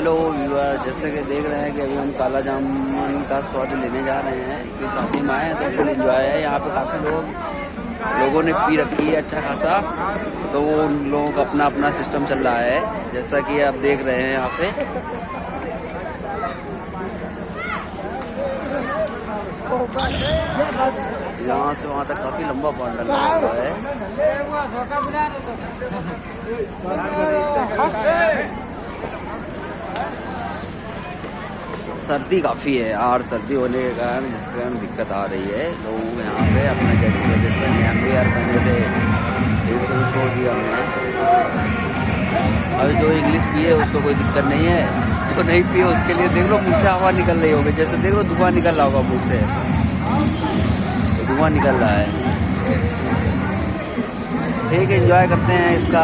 Hello viewer जैसे कि देख रहे हैं कि अभी हम काला जामुन का स्वाद लेने जा रहे हैं। कि शादी में आए तो फुल इंजॉय है। यहाँ पे काफ़ी लोग, लोगों ने पी रखी है अच्छा खासा। तो वो उन लोगों का अपना अपना सिस्टम चल रहा है। जैसा कि आप देख रहे हैं यहाँ पे। यहाँ से वहाँ तक काफ़ी लंबा बॉन्डल लगा हुआ है। सर्दी काफ़ी है यार, सर्दी होने के कारण जिसके कारण दिक्कत आ रही है। लोग यहाँ पे अपना जैकेट वैकेट पहने हम भी यार पहने थे, एक सौ छोड़ दिया हमने। अभी जो इंग्लिश पिए, उसको कोई दिक्कत नहीं है। जो नहीं पिए, उसके लिए देख लो मुँह से हवा निकल रही होगी। जैसे देख लो धुआँ निकल रहा होगा मुँह से। तो धुआँ निकल रहा है। ठीक है एंजॉय करते हैं इसका।